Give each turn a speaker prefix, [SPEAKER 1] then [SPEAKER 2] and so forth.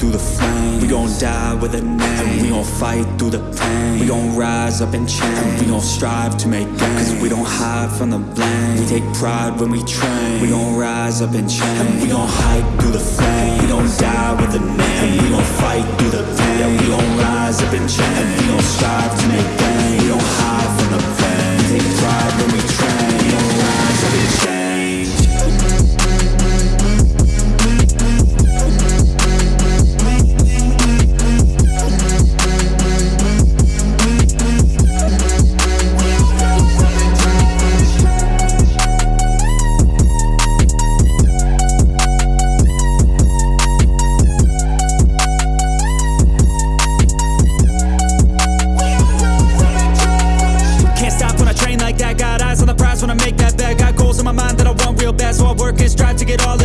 [SPEAKER 1] through the flames We gon' die with a name. And we gon' fight through the pain. We gon' rise up and change And we gon' strive to make gains Cause we don't hide from the blame. We take pride when we train. We gon' rise up and change And we gon' hype through the flame. We gon' die with a name it all